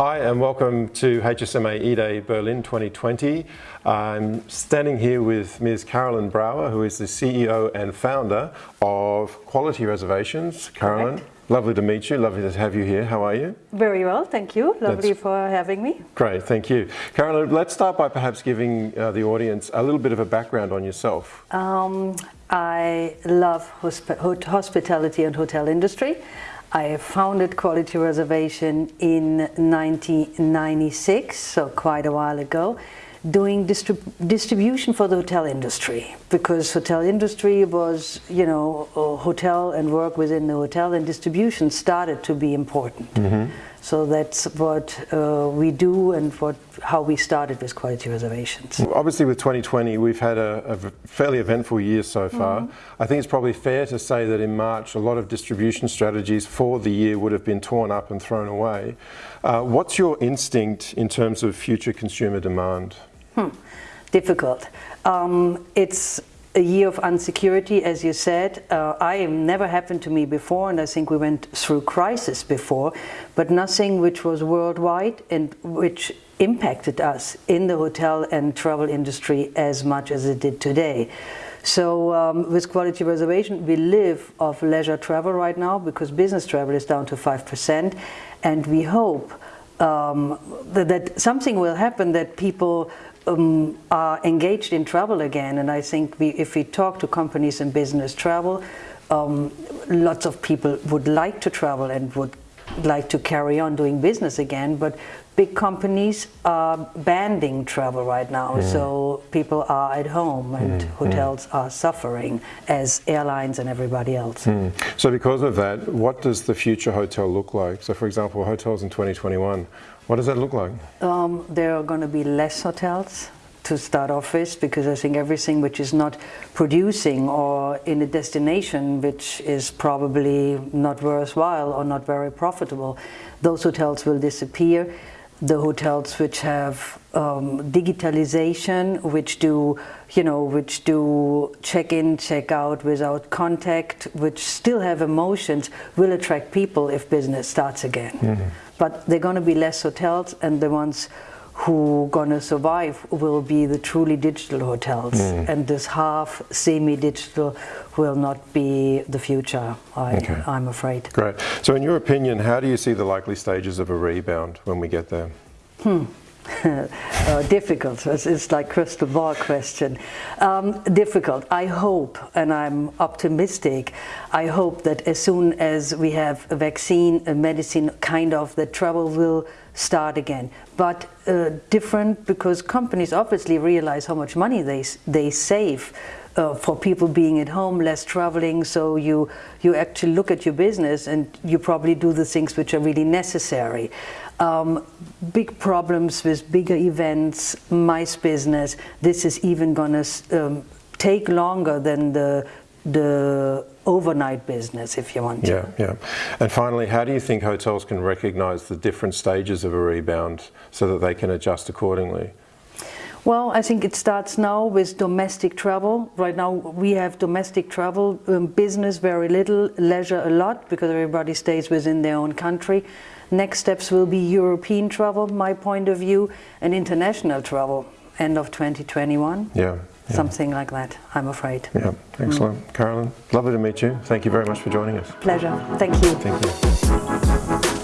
Hi and welcome to HSMA E-Day Berlin 2020. I'm standing here with Ms. Carolyn Brower, who is the CEO and founder of Quality Reservations. Carolyn, Correct. Lovely to meet you, lovely to have you here. How are you? Very well, thank you. Lovely That's- for having me. Great, thank you. Carolyn, let's start by perhaps giving uh, the audience a little bit of a background on yourself. Um, I love hosp hot- hospitality and hotel industry. I founded Quality Reservation in 1996, so quite a while ago, doing distrib distribution for the hotel industry because hotel industry was, you know, hotel and work within the hotel and distribution started to be important. So that's what uh, we do and what how we started with Quality Reservations. Obviously with 2020 we've had a, a fairly eventful year so far. I think it's probably fair to say that in March a lot of distribution strategies for the year would have been torn up and thrown away. Uh, what's your instinct in terms of future consumer demand? Difficult. Um, it's a year of insecurity, as you said. Uh, I am never happened to me before, and I think we went through crisis before, but nothing which was worldwide and which impacted us in the hotel and travel industry as much as it did today. So um, with quality reservation, we live off leisure travel right now because business travel is down to 5%, and we hope um, that, that something will happen that people um, are engaged in travel again. And I think we, if we talk to companies in business travel, um, lots of people would like to travel and would like to carry on doing business again, but big companies are banning travel right now, mm. so people are at home and mm, mm. hotels are suffering as airlines and everybody else. So because of that, what does the future hotel look like? So for example, hotels in 2021, what does that look like? Um, there are going to be less hotels to start off with because I think everything which is not producing or in a destination which is probably not worthwhile or not very profitable, those hotels will disappear. The hotels which have um, digitalization, which do, you know, which do check in, check out without contact, which still have emotions, will attract people if business starts again. But they're going to be less hotels, and the ones who going to survive will be the truly digital hotels. And this half semi-digital will not be the future, I, Okay. I'm afraid. Great. So in your opinion, how do you see the likely stages of a rebound when we get there? uh, difficult. It's, it's like crystal ball question. Um, difficult. I hope, and I'm optimistic. I hope that as soon as we have a vaccine, a medicine, kind of, that travel will start again. But uh, different because companies obviously realize how much money they they save. Uh, for people being at home, less traveling, so you you actually look at your business and you probably do the things which are really necessary. Um, big problems with bigger events, MICE business. This is even going to um, take longer than the the overnight business, if you want to. Yeah, yeah. And finally, how do you think hotels can recognize the different stages of a rebound so that they can adjust accordingly? Well, I think it starts now with domestic travel. Right now we have domestic travel, um, business very little, leisure a lot because everybody stays within their own country. Next steps will be European travel, my point of view, and international travel, end of 2021. Yeah. Yeah. Something like that, I'm afraid. Yeah, excellent. Mm. Carolyn, lovely to meet you. Thank you very much for joining us. Pleasure. Thank you. Thank you.